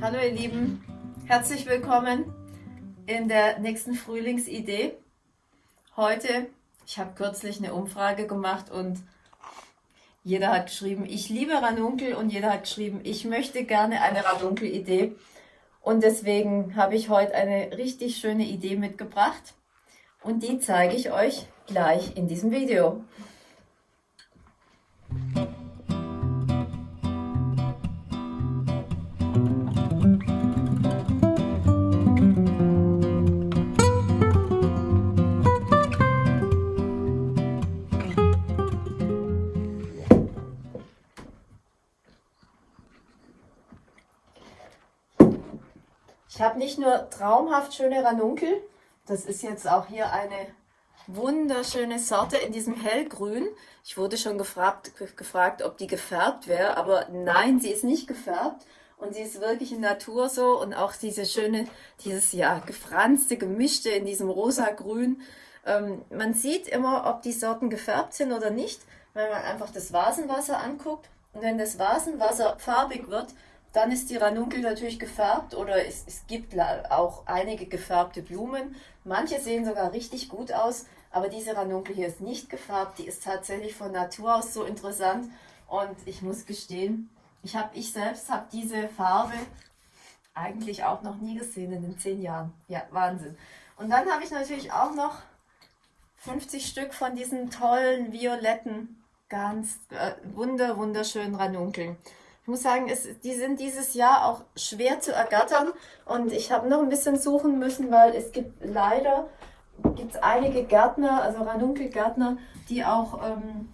Hallo ihr Lieben, herzlich willkommen in der nächsten Frühlingsidee. Heute, ich habe kürzlich eine Umfrage gemacht und jeder hat geschrieben, ich liebe Ranunkel und jeder hat geschrieben, ich möchte gerne eine Ranunkel-Idee. Und deswegen habe ich heute eine richtig schöne Idee mitgebracht und die zeige ich euch gleich in diesem Video. Habe nicht nur traumhaft schöne Ranunkel, das ist jetzt auch hier eine wunderschöne Sorte in diesem hellgrün. Ich wurde schon gefragt, gefragt ob die gefärbt wäre, aber nein, sie ist nicht gefärbt. Und sie ist wirklich in Natur so und auch diese schöne, dieses ja gefranste, gemischte in diesem rosa-grün. Ähm, man sieht immer, ob die Sorten gefärbt sind oder nicht, wenn man einfach das Vasenwasser anguckt. Und wenn das Vasenwasser farbig wird, dann ist die Ranunkel natürlich gefärbt oder es, es gibt auch einige gefärbte Blumen. Manche sehen sogar richtig gut aus, aber diese Ranunkel hier ist nicht gefärbt. Die ist tatsächlich von Natur aus so interessant und ich muss gestehen, ich, hab, ich selbst habe diese Farbe eigentlich auch noch nie gesehen in den zehn Jahren. Ja, Wahnsinn. Und dann habe ich natürlich auch noch 50 Stück von diesen tollen violetten, ganz äh, wunder, wunderschönen Ranunkeln. Ich muss sagen, es, die sind dieses Jahr auch schwer zu ergattern und ich habe noch ein bisschen suchen müssen, weil es gibt leider gibt's einige Gärtner, also Ranunkelgärtner, die auch, ähm,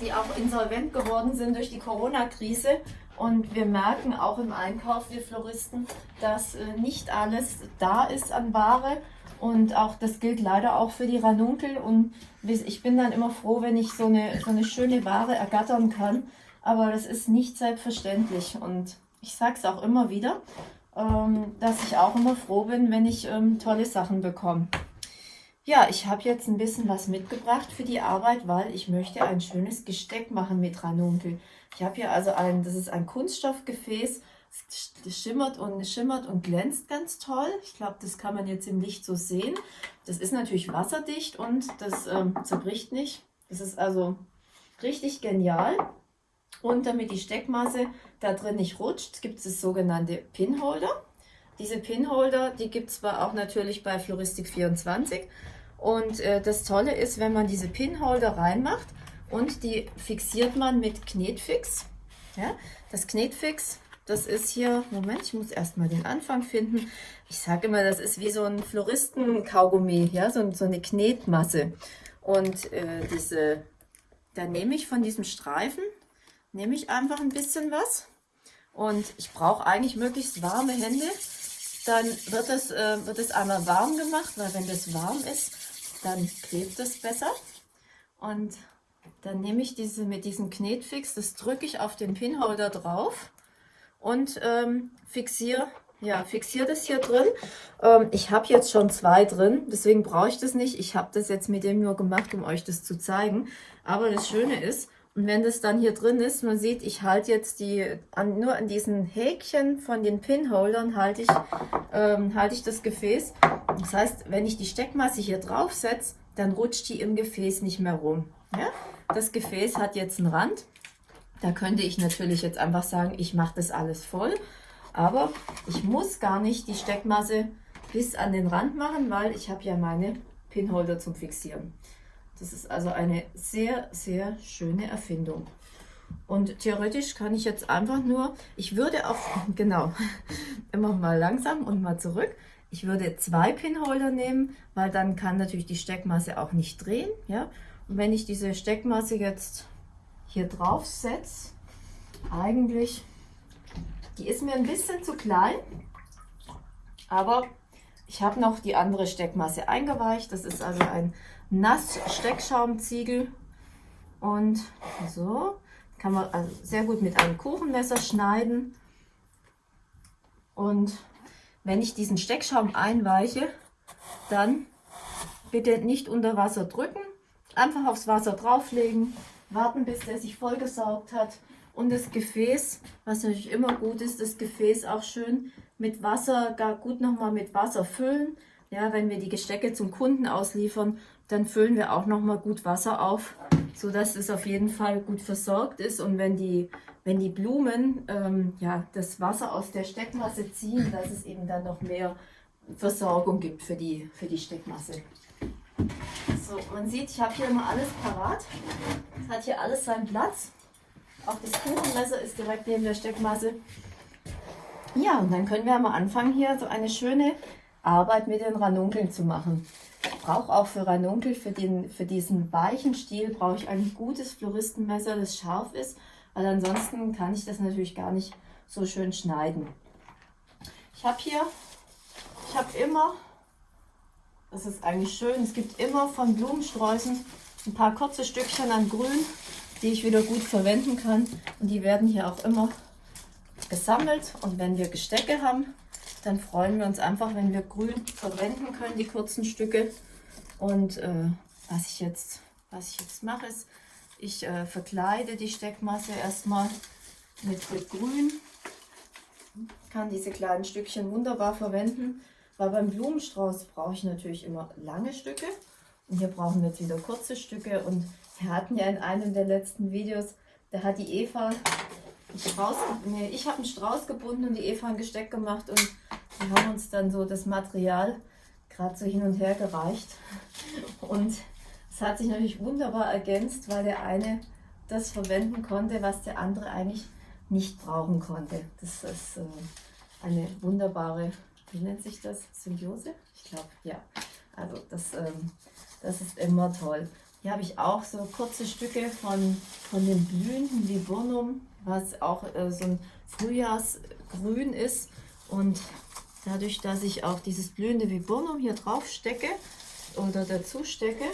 die auch insolvent geworden sind durch die Corona-Krise. Und wir merken auch im Einkauf, wir Floristen, dass äh, nicht alles da ist an Ware. Und auch das gilt leider auch für die Ranunkel. Und ich bin dann immer froh, wenn ich so eine, so eine schöne Ware ergattern kann aber das ist nicht selbstverständlich. Und ich sage es auch immer wieder, ähm, dass ich auch immer froh bin, wenn ich ähm, tolle Sachen bekomme. Ja, ich habe jetzt ein bisschen was mitgebracht für die Arbeit, weil ich möchte ein schönes Gesteck machen mit Ranunkel. Ich habe hier also ein, das ist ein Kunststoffgefäß, das schimmert und schimmert und glänzt ganz toll. Ich glaube, das kann man jetzt im Licht so sehen. Das ist natürlich wasserdicht und das ähm, zerbricht nicht. Das ist also richtig genial. Und damit die Steckmasse da drin nicht rutscht, gibt es sogenannte Pinholder. Diese Pinholder, die gibt es zwar auch natürlich bei Floristik 24. Und äh, das Tolle ist, wenn man diese Pinholder reinmacht und die fixiert man mit Knetfix. Ja, das Knetfix, das ist hier, Moment, ich muss erstmal den Anfang finden. Ich sage immer, das ist wie so ein Floristen-Kaugummi, ja, so, so, eine Knetmasse. Und äh, diese, da nehme ich von diesem Streifen, nehme ich einfach ein bisschen was und ich brauche eigentlich möglichst warme Hände. Dann wird es, äh, wird es einmal warm gemacht, weil wenn das warm ist, dann klebt es besser. Und dann nehme ich diese mit diesem Knetfix, das drücke ich auf den Pinholder drauf und ähm, fixiere ja, fixiere das hier drin. Ähm, ich habe jetzt schon zwei drin, deswegen brauche ich das nicht. Ich habe das jetzt mit dem nur gemacht, um euch das zu zeigen. Aber das Schöne ist, und wenn das dann hier drin ist, man sieht, ich halte jetzt die, an, nur an diesen Häkchen von den Pinholdern halte ich, ähm, halte ich das Gefäß. Das heißt, wenn ich die Steckmasse hier drauf setze, dann rutscht die im Gefäß nicht mehr rum. Ja? Das Gefäß hat jetzt einen Rand. Da könnte ich natürlich jetzt einfach sagen, ich mache das alles voll. Aber ich muss gar nicht die Steckmasse bis an den Rand machen, weil ich habe ja meine Pinholder zum Fixieren. Das ist also eine sehr, sehr schöne Erfindung. Und theoretisch kann ich jetzt einfach nur, ich würde auf, genau, immer mal langsam und mal zurück. Ich würde zwei Pinholder nehmen, weil dann kann natürlich die Steckmasse auch nicht drehen. Ja? Und wenn ich diese Steckmasse jetzt hier drauf setze, eigentlich, die ist mir ein bisschen zu klein, aber ich habe noch die andere Steckmasse eingeweicht. Das ist also ein Nass-Steckschaumziegel. Und so kann man also sehr gut mit einem Kuchenmesser schneiden. Und wenn ich diesen Steckschaum einweiche, dann bitte nicht unter Wasser drücken, einfach aufs Wasser drauflegen, warten, bis der sich vollgesaugt hat. Und das Gefäß, was natürlich immer gut ist, das Gefäß auch schön mit Wasser, gar gut nochmal mit Wasser füllen. Ja, wenn wir die Gestecke zum Kunden ausliefern, dann füllen wir auch nochmal gut Wasser auf, sodass es auf jeden Fall gut versorgt ist. Und wenn die, wenn die Blumen ähm, ja, das Wasser aus der Steckmasse ziehen, dass es eben dann noch mehr Versorgung gibt für die, für die Steckmasse. So, man sieht, ich habe hier immer alles parat. Es hat hier alles seinen Platz. Auch das Kuchenmesser ist direkt neben der Steckmasse. Ja, und dann können wir mal anfangen, hier so eine schöne Arbeit mit den Ranunkeln zu machen. Brauche auch für Ranunkel, für, den, für diesen weichen Stiel, brauche ich ein gutes Floristenmesser, das scharf ist, weil ansonsten kann ich das natürlich gar nicht so schön schneiden. Ich habe hier, ich habe immer, das ist eigentlich schön, es gibt immer von Blumensträußen ein paar kurze Stückchen an Grün, die ich wieder gut verwenden kann. Und die werden hier auch immer gesammelt. Und wenn wir Gestecke haben, dann freuen wir uns einfach, wenn wir grün verwenden können, die kurzen Stücke. Und äh, was, ich jetzt, was ich jetzt mache, ist, ich äh, verkleide die Steckmasse erstmal mit, Grün. Kann diese kleinen Stückchen wunderbar verwenden, weil beim Blumenstrauß brauche ich natürlich immer lange Stücke. Und hier brauchen wir jetzt wieder kurze Stücke. Und wir hatten ja in einem der letzten Videos, da hat die Eva Strauß, nee, ich habe einen Strauß gebunden und die Eva ein Gesteck gemacht und wir haben uns dann so das Material gerade so hin und her gereicht. Und es hat sich natürlich wunderbar ergänzt, weil der eine das verwenden konnte, was der andere eigentlich nicht brauchen konnte. Das ist äh, eine wunderbare, wie nennt sich das? Symbiose? Ich glaube, ja. Also das, ähm, das ist immer toll. Hier habe ich auch so kurze Stücke von, von dem blühenden Viburnum, was auch äh, so ein Frühjahrsgrün ist. Und dadurch, dass ich auch dieses blühende Viburnum hier drauf stecke oder dazu stecke,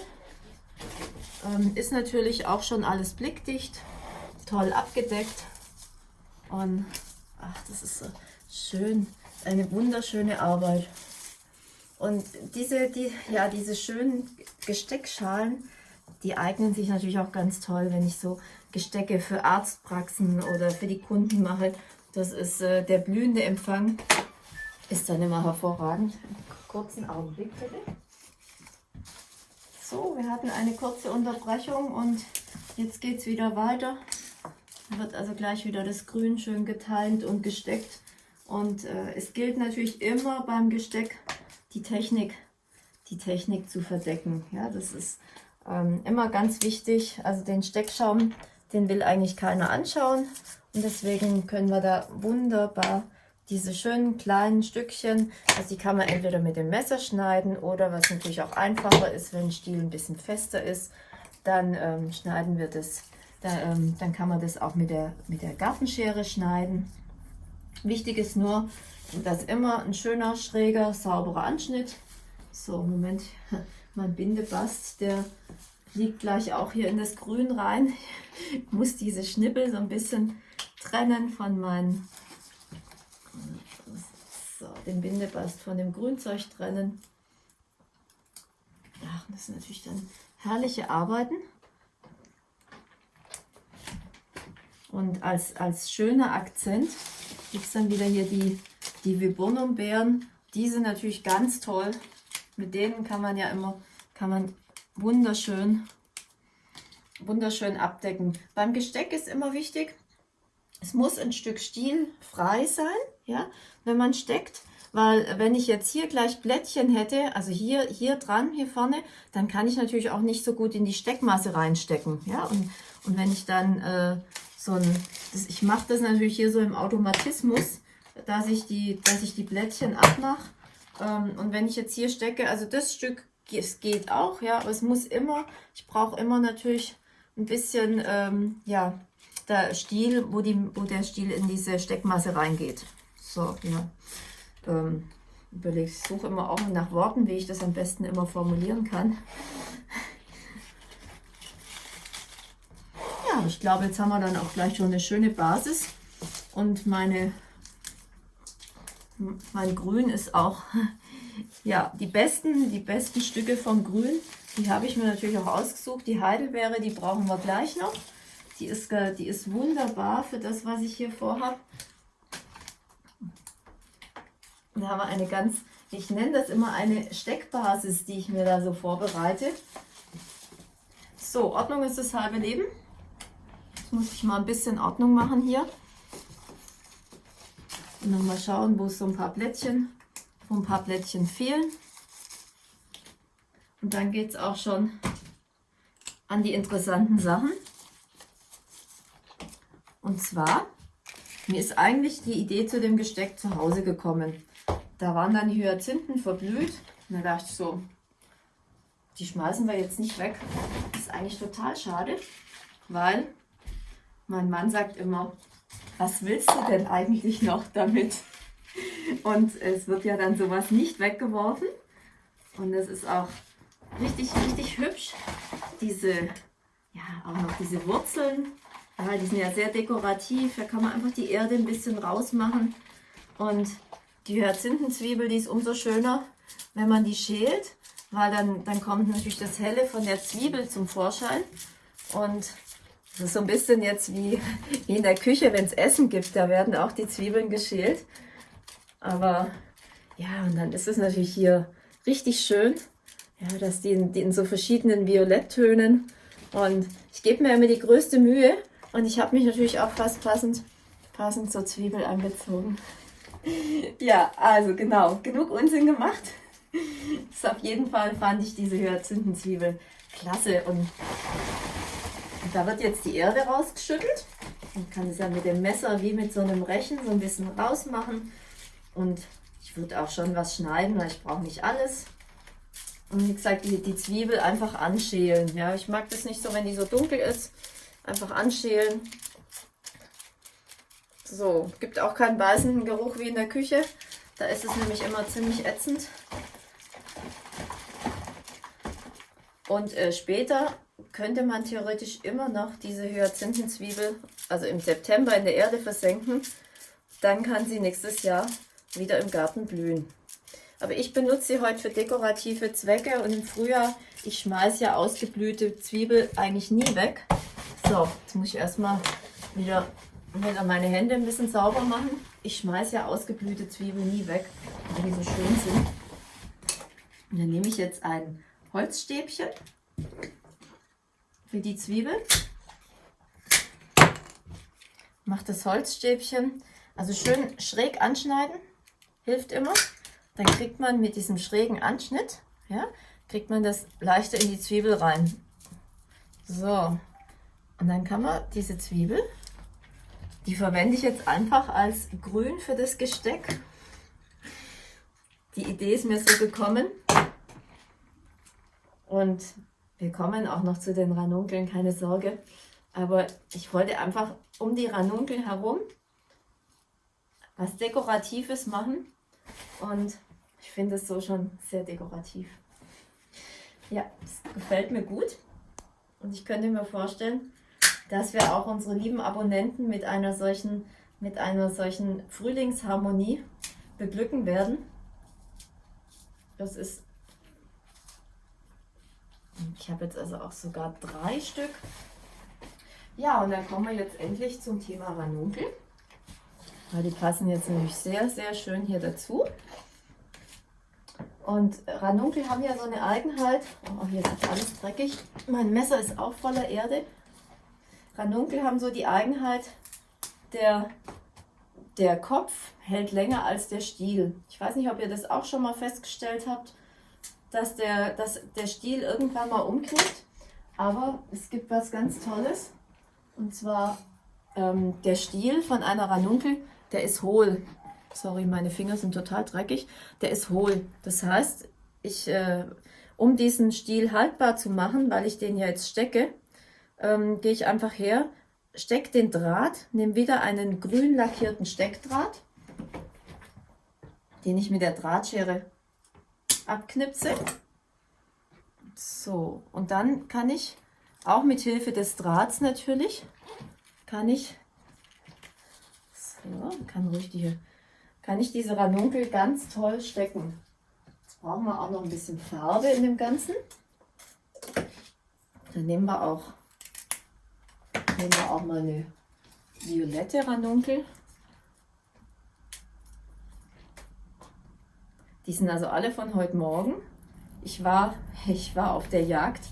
ähm, ist natürlich auch schon alles blickdicht, toll abgedeckt. Und ach, das ist so schön, eine wunderschöne Arbeit. Und diese, die, ja, diese schönen Gesteckschalen, die eignen sich natürlich auch ganz toll, wenn ich so Gestecke für Arztpraxen oder für die Kunden mache. Das ist äh, der blühende Empfang, ist dann immer hervorragend. Kurzen Augenblick bitte. So, wir hatten eine kurze Unterbrechung und jetzt geht es wieder weiter. Wird also gleich wieder das Grün schön geteilt und gesteckt. Und äh, es gilt natürlich immer beim Gesteck die Technik, die Technik zu verdecken. Ja, das ist ähm, immer ganz wichtig. Also den Steckschaum, den will eigentlich keiner anschauen. Und deswegen können wir da wunderbar diese schönen kleinen Stückchen, also die kann man entweder mit dem Messer schneiden oder was natürlich auch einfacher ist, wenn Stiel ein bisschen fester ist, dann ähm, schneiden wir das, da, ähm, dann kann man das auch mit der, mit der Gartenschere schneiden. Wichtig ist nur, dass immer ein schöner, schräger, sauberer Anschnitt. So, Moment, mein Bindebast, der liegt gleich auch hier in das Grün rein. Ich muss diese Schnippel so ein bisschen trennen von meinen, so, den Bindebast von dem Grünzeug trennen. Ja, das sind natürlich dann herrliche Arbeiten. Und als, als schöner Akzent gibt es dann wieder hier die, die Viburnumbeeren. Die sind natürlich ganz toll. Mit denen kann man ja immer, kann man wunderschön, wunderschön abdecken. Beim Gesteck ist immer wichtig, es muss ein Stück Stiel frei sein, ja, wenn man steckt. Weil wenn ich jetzt hier gleich Blättchen hätte, also hier, hier dran, hier vorne, dann kann ich natürlich auch nicht so gut in die Steckmasse reinstecken. Ja? Und, und wenn ich dann äh, so ein, das, ich mache das natürlich hier so im Automatismus, dass ich die, dass ich die Blättchen abmache. Ähm, und wenn ich jetzt hier stecke, also das Stück es geht auch, ja, aber es muss immer, ich brauche immer natürlich ein bisschen, ähm, ja, der Stiel, wo, die, wo der Stiel in diese Steckmasse reingeht. So, ja. Ähm, überlege, ich suche immer auch nach Worten, wie ich das am besten immer formulieren kann. Ja, ich glaube, jetzt haben wir dann auch gleich schon eine schöne Basis. Und meine, mein Grün ist auch ja, die besten, die besten Stücke vom Grün, die habe ich mir natürlich auch ausgesucht. Die Heidelbeere, die brauchen wir gleich noch. Die ist, die ist wunderbar für das, was ich hier vorhabe. Da haben wir eine ganz, ich nenne das immer eine Steckbasis, die ich mir da so vorbereite. So, Ordnung ist das halbe Leben. Jetzt muss ich mal ein bisschen Ordnung machen hier. Und noch mal schauen, wo so ein paar Blättchen, wo ein paar Blättchen fehlen. Und dann geht es auch schon an die interessanten Sachen. Und zwar, mir ist eigentlich die Idee zu dem Gesteck zu Hause gekommen. Da waren dann Hyazinthen verblüht. Und da dachte ich so, die schmeißen wir jetzt nicht weg. Das ist eigentlich total schade, weil mein Mann sagt immer, was willst du denn eigentlich noch damit? Und es wird ja dann sowas nicht weggeworfen. Und es ist auch richtig, richtig hübsch. Diese, ja, auch noch diese Wurzeln. Ja, die sind ja sehr dekorativ. Da kann man einfach die Erde ein bisschen rausmachen. Und die Hyazinthen-Zwiebel, die ist umso schöner, wenn man die schält. Weil dann, dann kommt natürlich das Helle von der Zwiebel zum Vorschein. Und das ist so ein bisschen jetzt wie, wie in der Küche, wenn es Essen gibt. Da werden auch die Zwiebeln geschält. Aber ja, und dann ist es natürlich hier richtig schön, ja, dass die in, die in so verschiedenen Violetttönen. Und ich gebe mir immer die größte Mühe. Und ich habe mich natürlich auch fast passend, passend zur Zwiebel angezogen. Ja, also genau, genug Unsinn gemacht. Das auf jeden Fall fand ich diese Hyazinthen-Zwiebel klasse. Und da wird jetzt die Erde rausgeschüttelt. Man kann es ja mit dem Messer wie mit so einem Rechen so ein bisschen rausmachen. Und ich würde auch schon was schneiden, weil ich brauche nicht alles. Und wie gesagt, die, die Zwiebel einfach anschälen. Ja, ich mag das nicht so, wenn die so dunkel ist. Einfach anschälen. So, gibt auch keinen beißenden Geruch wie in der Küche. Da ist es nämlich immer ziemlich ätzend. Und äh, später könnte man theoretisch immer noch diese Hyazinthenzwiebel, also im September in der Erde versenken. Dann kann sie nächstes Jahr wieder im Garten blühen. Aber ich benutze sie heute für dekorative Zwecke und im Frühjahr, ich schmeiße ja ausgeblühte Zwiebel eigentlich nie weg. So, jetzt muss ich erstmal wieder, wieder meine Hände ein bisschen sauber machen. Ich schmeiße ja ausgeblühte Zwiebeln nie weg, weil die so schön sind. Und dann nehme ich jetzt ein Holzstäbchen für die Zwiebel. Mache das Holzstäbchen also schön schräg anschneiden, hilft immer. Dann kriegt man mit diesem schrägen Anschnitt, ja, kriegt man das leichter in die Zwiebel rein. So, und dann kann man diese Zwiebel, die verwende ich jetzt einfach als Grün für das Gesteck. Die Idee ist mir so gekommen. Und wir kommen auch noch zu den Ranunkeln, keine Sorge. Aber ich wollte einfach um die Ranunkeln herum was Dekoratives machen. Und ich finde es so schon sehr dekorativ. Ja, es gefällt mir gut. Und ich könnte mir vorstellen, dass wir auch unsere lieben Abonnenten mit einer solchen, mit einer solchen Frühlingsharmonie beglücken werden. Das ist, ich habe jetzt also auch sogar drei Stück. Ja, und dann kommen wir jetzt endlich zum Thema Ranunkel. Weil die passen jetzt nämlich sehr, sehr schön hier dazu. Und Ranunkel haben ja so eine Eigenheit. Oh, hier ist alles dreckig. Mein Messer ist auch voller Erde. Ranunkel haben so die Eigenheit, der, der Kopf hält länger als der Stiel. Ich weiß nicht, ob ihr das auch schon mal festgestellt habt, dass der, dass der Stiel irgendwann mal umknickt. Aber es gibt was ganz Tolles. Und zwar ähm, der Stiel von einer Ranunkel, der ist hohl. Sorry, meine Finger sind total dreckig. Der ist hohl. Das heißt, ich, äh, um diesen Stiel haltbar zu machen, weil ich den ja jetzt stecke, ähm, gehe ich einfach her, stecke den Draht, nehme wieder einen grün lackierten Steckdraht, den ich mit der Drahtschere abknipse. So, und dann kann ich, auch mit Hilfe des Drahts natürlich, kann ich ja, kann richtig, kann ich diese Ranunkel ganz toll stecken. Jetzt brauchen wir auch noch ein bisschen Farbe in dem Ganzen. Dann nehmen wir auch nehmen wir auch mal eine violette Ranunkel. Die sind also alle von heute Morgen. Ich war, ich war auf der Jagd,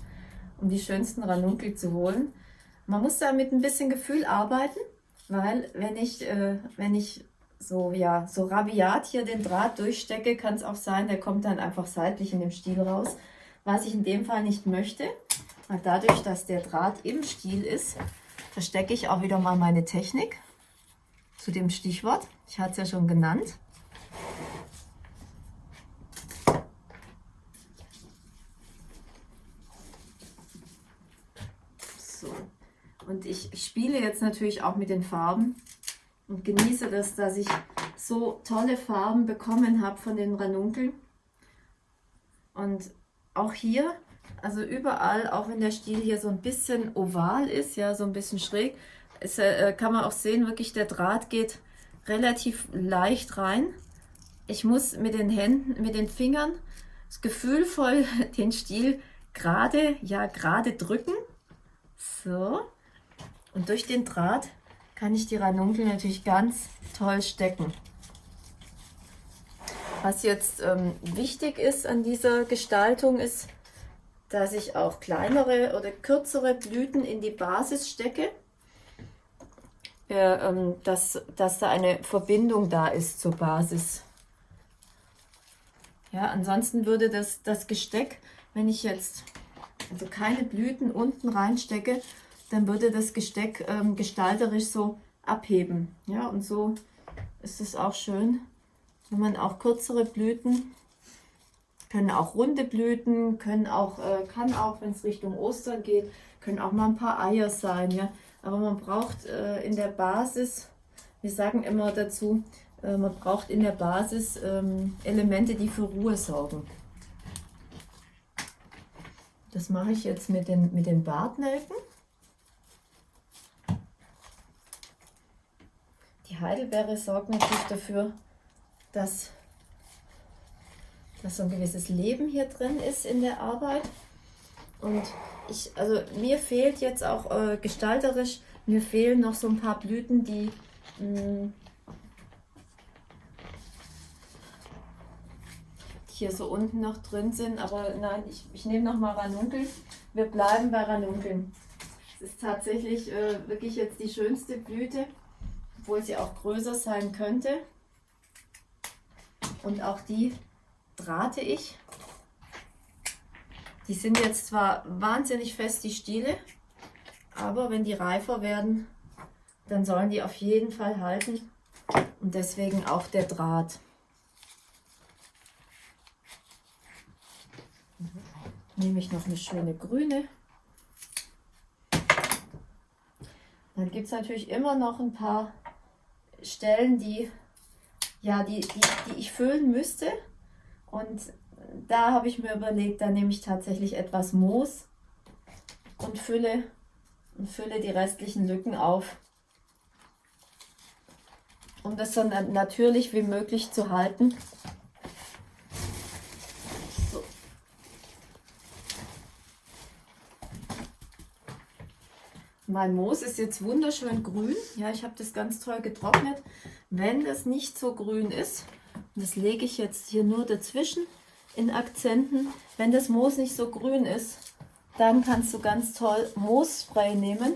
um die schönsten Ranunkel zu holen. Man muss da mit ein bisschen Gefühl arbeiten, weil wenn ich, äh, wenn ich so, ja, so rabiat hier den Draht durchstecke, kann es auch sein, der kommt dann einfach seitlich in dem Stiel raus. Was ich in dem Fall nicht möchte, weil dadurch, dass der Draht im Stiel ist, verstecke ich auch wieder mal meine Technik zu dem Stichwort. Ich hatte es ja schon genannt. So. Und ich spiele jetzt natürlich auch mit den Farben und genieße das, dass ich so tolle Farben bekommen habe von den Ranunkeln. Und auch hier, also überall, auch wenn der Stiel hier so ein bisschen oval ist, ja, so ein bisschen schräg, ist, äh, kann man auch sehen, wirklich der Draht geht relativ leicht rein. Ich muss mit den Händen, mit den Fingern gefühlvoll den Stiel gerade, ja, gerade drücken. So. Und durch den Draht kann ich die Ranunkel natürlich ganz toll stecken. Was jetzt ähm, wichtig ist an dieser Gestaltung ist, dass ich auch kleinere oder kürzere Blüten in die Basis stecke, äh, ähm, dass, dass da eine Verbindung da ist zur Basis. Ja, ansonsten würde das, das Gesteck, wenn ich jetzt also keine Blüten unten reinstecke, dann würde das Gesteck ähm, gestalterisch so abheben. Ja, und so ist es auch schön, wenn man auch kürzere Blüten, können auch runde Blüten, können auch, äh, kann auch, wenn es Richtung Ostern geht, können auch mal ein paar Eier sein. Ja, aber man braucht äh, in der Basis, wir sagen immer dazu, äh, man braucht in der Basis ähm, Elemente, die für Ruhe sorgen. Das mache ich jetzt mit den, mit den Bartnelken. Die Heidelbeere sorgt natürlich dafür, dass, dass so ein gewisses Leben hier drin ist in der Arbeit. Und ich, also mir fehlt jetzt auch äh, gestalterisch, mir fehlen noch so ein paar Blüten, die mh, mm, hier so unten noch drin sind. Aber nein, ich, ich nehme noch mal Ranunkel. Wir bleiben bei Ranunkeln. Es ist tatsächlich äh, wirklich jetzt die schönste Blüte obwohl sie auch größer sein könnte. Und auch die drahte ich. Die sind jetzt zwar wahnsinnig fest, die Stiele, aber wenn die reifer werden, dann sollen die auf jeden Fall halten. Und deswegen auch der Draht. Nehme ich noch eine schöne grüne. Dann gibt es natürlich immer noch ein paar Stellen, die, ja, die, die, die ich füllen müsste. Und da habe ich mir überlegt, da nehme ich tatsächlich etwas Moos und fülle, und fülle die restlichen Lücken auf. Um das so natürlich wie möglich zu halten. Mein Moos ist jetzt wunderschön grün. Ja, ich habe das ganz toll getrocknet. Wenn das nicht so grün ist, das lege ich jetzt hier nur dazwischen in Akzenten. Wenn das Moos nicht so grün ist, dann kannst du ganz toll Moosspray nehmen.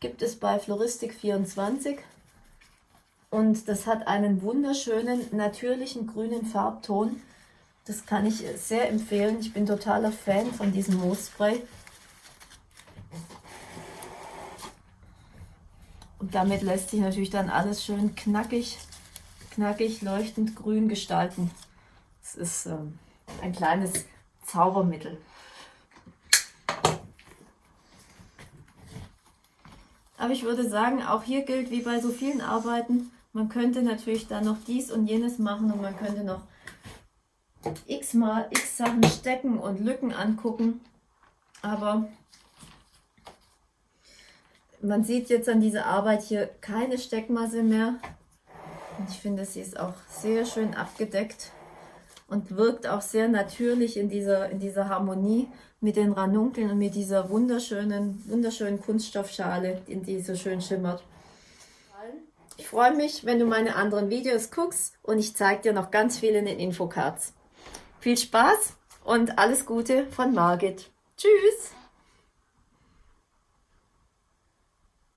Gibt es bei Floristik 24. Und das hat einen wunderschönen, natürlichen grünen Farbton. Das kann ich sehr empfehlen. Ich bin totaler Fan von diesem Moosspray. Und damit lässt sich natürlich dann alles schön knackig, knackig, leuchtend grün gestalten. Es ist ähm, ein kleines Zaubermittel. Aber ich würde sagen, auch hier gilt wie bei so vielen Arbeiten, man könnte natürlich dann noch dies und jenes machen und man könnte noch x mal x Sachen stecken und Lücken angucken. Aber man sieht jetzt an dieser Arbeit hier keine Steckmasse mehr. Und ich finde, sie ist auch sehr schön abgedeckt. und wirkt auch sehr natürlich in dieser, in dieser Harmonie mit den Ranunkeln und mit dieser wunderschönen, wunderschönen Kunststoffschale, in die so schön schimmert. Ich freue mich, wenn du meine anderen Videos guckst und ich zeige dir noch ganz viel in den Infocards. Viel Spaß und alles Gute von Margit. Tschüss!